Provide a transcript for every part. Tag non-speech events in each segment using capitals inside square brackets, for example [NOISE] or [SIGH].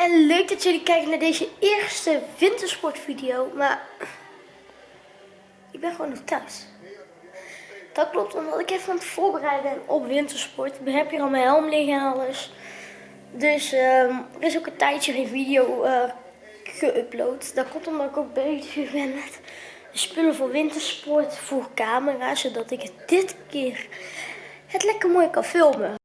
en leuk dat jullie kijken naar deze eerste wintersportvideo, maar ik ben gewoon nog thuis. Dat klopt, omdat ik even aan het voorbereiden ben op wintersport. Ik heb hier al mijn helm liggen en alles. Dus ehm, er is ook een tijdje geen video uh, geüpload. Dat komt omdat ik ook bezig ben met spullen voor wintersport, voor camera, zodat ik dit keer het lekker mooi kan filmen.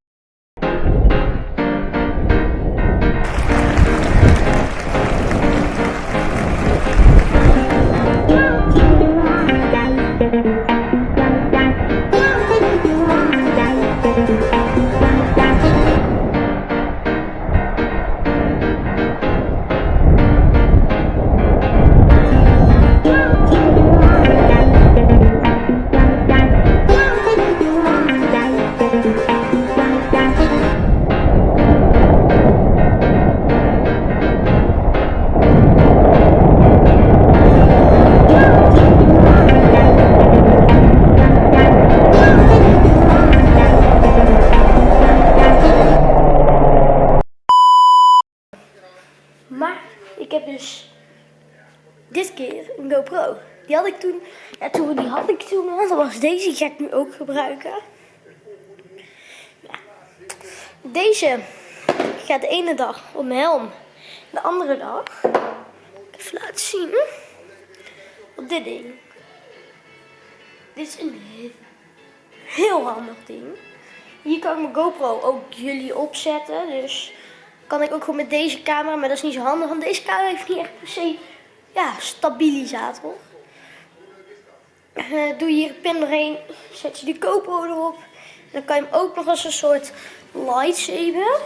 Dit keer een GoPro. Die had ik toen, ja, toen die had ik toen al. Dat was deze, die ga ik nu ook gebruiken. Ja. Deze gaat de ene dag op mijn helm. De andere dag, even laten zien, op dit ding. Dit is een heel handig ding. Hier kan ik mijn GoPro ook jullie opzetten. Dus kan ik ook gewoon met deze camera, maar dat is niet zo handig. Want deze camera heeft niet echt per se ja, stabilisator. Uh, doe je hier een pin doorheen, zet je die GoPro erop. Dan kan je hem ook nog als een soort lightsaber.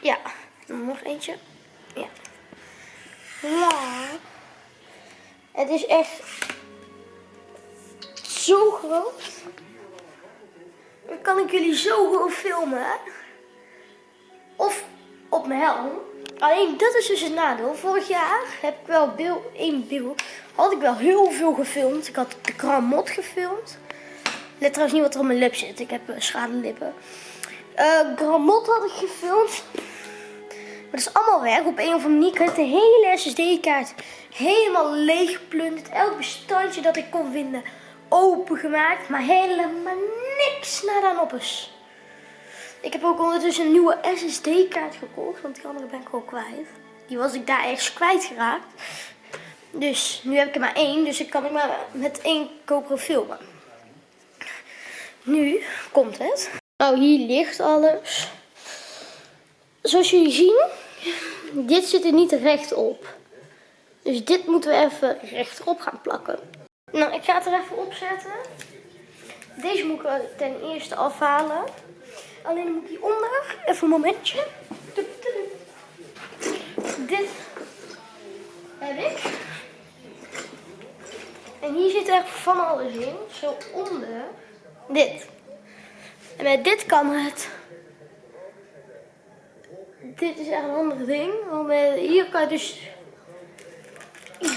Ja, nog eentje. Ja. Ja. Het is echt zo groot. Dan kan ik jullie zo gewoon filmen. Of op mijn helm. Alleen dat is dus het nadeel. Vorig jaar heb ik wel beeld, één. Had ik wel heel veel gefilmd. Ik had de Gramot gefilmd. Let trouwens niet wat er op mijn lip zit. Ik heb uh, schade lippen. Uh, Gramot had ik gefilmd. Maar dat is allemaal weg. Op een of andere manier. De hele SSD-kaart helemaal leeg geplunderd. Elk bestandje dat ik kon vinden opengemaakt. Maar helemaal niks naar dan op. Ik heb ook ondertussen een nieuwe SSD-kaart gekocht, want die andere ben ik ook kwijt. Die was ik daar ergens kwijtgeraakt. Dus nu heb ik er maar één, dus ik kan ik maar met één GoPro filmen. Nu komt het. Nou, hier ligt alles. Zoals jullie zien, dit zit er niet recht op. Dus dit moeten we even rechtop gaan plakken. Nou, ik ga het er even opzetten. Deze moet ik ten eerste afhalen. Alleen moet ik hieronder, even een momentje. Dit heb ik. En hier zit echt van alles in. Zo onder. Dit. En met dit kan het. Dit is echt een ander ding. Want hier kan je dus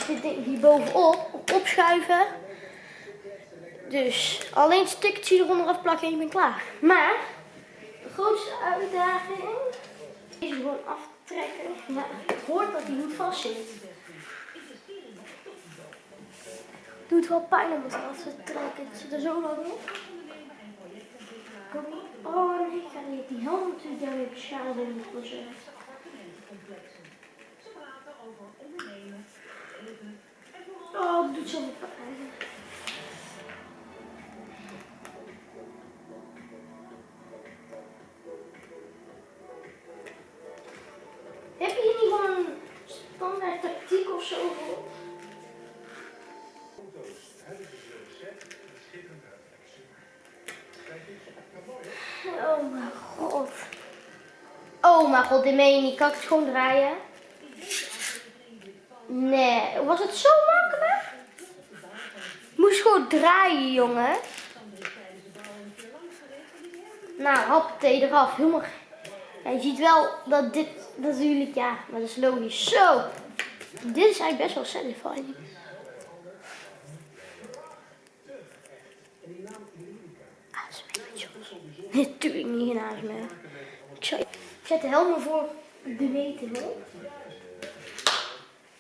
dit ding hier bovenop opschuiven. Dus alleen stukje eronder afplakken en je bent klaar. Maar grootste uitdaging is gewoon aftrekken. Ja, het hoort dat hij vast zit. Doet wel pijn om het af te trekken. Het zit er zo lang op. Oh nee, ik ga niet. Die helm natuurlijk daarmee beschadigd in het proces. Oh, het doet zo pijn. Oh mijn god. Oh mijn god, dit meen je niet. Kan ik het gewoon draaien? Nee, was het zo makkelijk? Moest gewoon draaien, jongen. Nou, hap thee eraf. Helemaal... Ja, je ziet wel dat dit natuurlijk, ja, maar dat is logisch. Zo. Dit is eigenlijk best wel satisfying. Natuurlijk [LAUGHS] niet naast me. Ik zet de helm voor de meting op.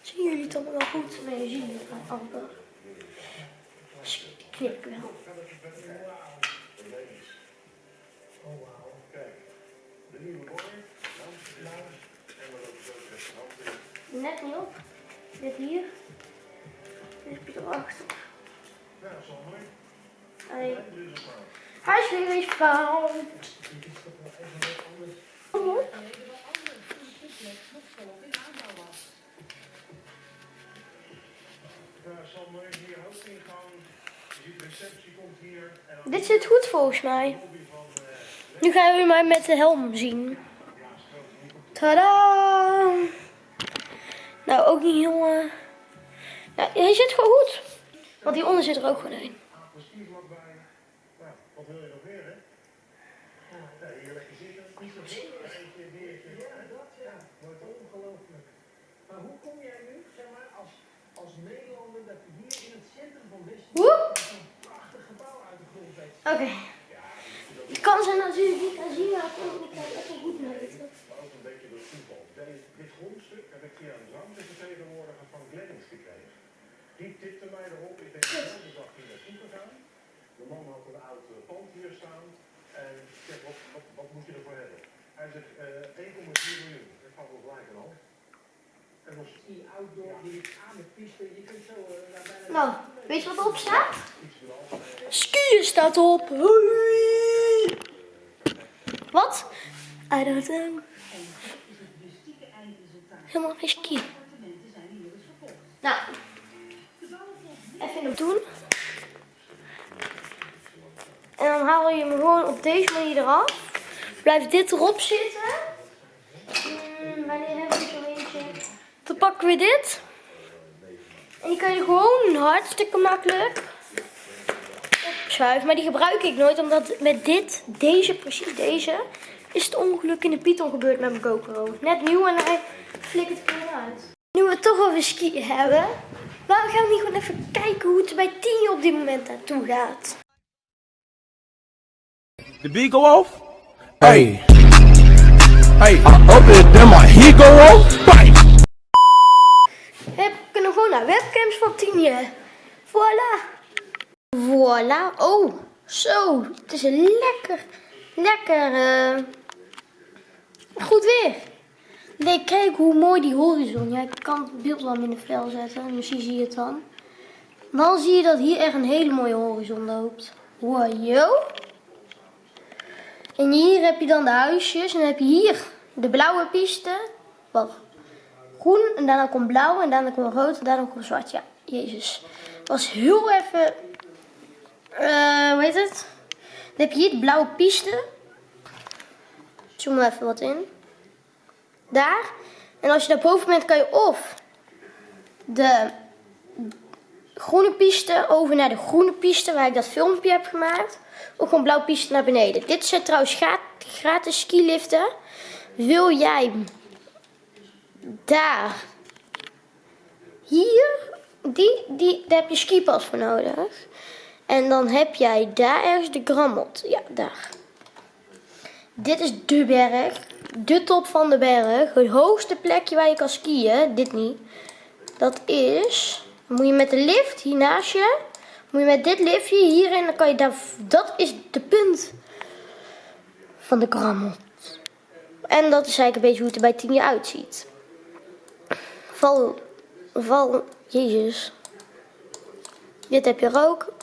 Zien jullie het allemaal wel goed? Nee, zien jullie het amper. Dus knip wel. Net niet op. Dit hier. Dit heb je erachter. Hij, hij is weer eens fout. Oh. Dit zit goed volgens mij. Nu gaan jullie mij met de helm zien. Tada! Nou, ook niet heel... Uh... Hij zit gewoon goed. Want hieronder zit er ook gewoon een. Wat wil je hè? Ja. Ja, dat. Wordt ongelooflijk. Maar hoe kom jij nu, zeg maar, als, Nederlander, dat hier in het centrum van gebouw uit de grond? Oké. Okay. Kan ze natuurlijk niet gaan zien, maar ik kan even goed. Maar ook een beetje door Dit grondstuk heb ik via een zangvertegenwoordiger van Glennings gekregen. Die tipte mij erop. Ik denk, de dag hier naartoe gegaan. De man had een oud pand hier staan. En ik zeg, wat, wat, wat moet je ervoor hebben? Hij zegt, uh, 1,4 miljoen. Dat valt wel gelijk aan hand. En was die outdoor, die aan de piste, je kunt zo uh, naar bijna... Nou, weet je wat erop staat? Skiën staat op. Hoi. Wat? I don't know. Helemaal geen skiën. Nou, even in doen. En dan haal je hem gewoon op deze manier eraf. Blijft dit erop zitten. Hmm, wanneer hebben we zo eentje? Dan pakken we dit. En die kan je gewoon hartstikke makkelijk opschuiven. Maar die gebruik ik nooit, omdat met dit, deze, precies deze, is het ongeluk in de Python gebeurd met mijn GoPro. Net nieuw en hij flikkert het uit. Nu we het toch over skiën hebben, waarom gaan we niet gewoon even kijken hoe het bij Tien op dit moment naartoe gaat? The beat go off? Hey. Hey, I up it, then my heat go off? Bang! We kunnen gewoon naar webcams van Tienje. Voilà. Voilà. Oh, zo. Het is een lekker, lekker, uh, goed weer. Nee, kijk hoe mooi die horizon. Ja, ik kan het beeld wel in de vel zetten. Misschien zie je het dan. Dan zie je dat hier echt een hele mooie horizon loopt. Wow, yo. En hier heb je dan de huisjes. En dan heb je hier de blauwe piste. Wat? Groen en daarna komt blauw en daarna komt rood en daarna komt zwart. Ja, jezus. Was heel even... Uh, hoe heet het? Dan heb je hier de blauwe piste. Zoom even wat in. Daar. En als je daar boven bent kan je of de groene piste over naar de groene piste waar ik dat filmpje heb gemaakt. Ook gewoon blauwe piste naar beneden. Dit zijn trouwens gratis skiliften. Wil jij daar, hier, die, die, daar heb je skipas voor nodig. En dan heb jij daar ergens de Grammot. Ja, daar. Dit is de berg. De top van de berg. Het hoogste plekje waar je kan skiën. Dit niet. Dat is... Moet je met de lift hier naast je. Moet je met dit liftje hierin. Dan kan je daar... Dat is de punt van de Grammot. En dat is eigenlijk een beetje hoe het er bij jaar uitziet. Val... Val... Jezus. Dit heb je ook.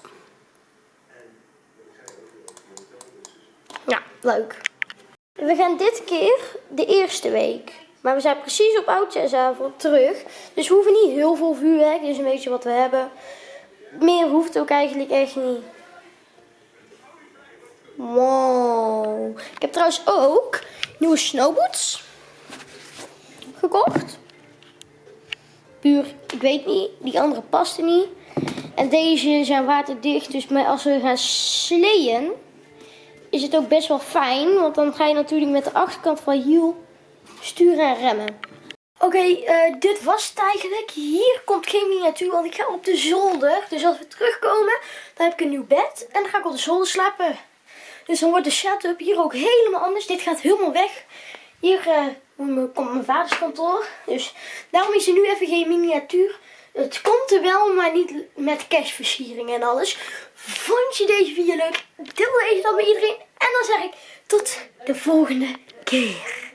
Ja, leuk. We gaan dit keer de eerste week. Maar we zijn precies op oudjaarsavond terug. Dus we hoeven niet heel veel vuurwerk. Dit is een beetje wat we hebben. Meer hoeft ook eigenlijk echt niet. Wow. Ik heb trouwens ook nieuwe snowboots gekocht. Puur, ik weet niet. Die andere paste niet. En deze zijn waterdicht. Dus als we gaan sleeën, is het ook best wel fijn. Want dan ga je natuurlijk met de achterkant van je hiel sturen en remmen. Oké, eh, dit was het eigenlijk. Hier komt geen miniatuur, want ik ga op de zolder. Dus als we terugkomen, dan heb ik een nieuw bed. En dan ga ik op de zolder slapen. Dus dan wordt de setup hier ook helemaal anders. Dit gaat helemaal weg. Hier Dan komt mijn vaders kantoor. Dus daarom is er nu even geen miniatuur. Het komt er wel, maar niet met kerstversiering en alles. Vond je deze video leuk? Deel deze dan met iedereen. En dan zeg ik tot de volgende keer.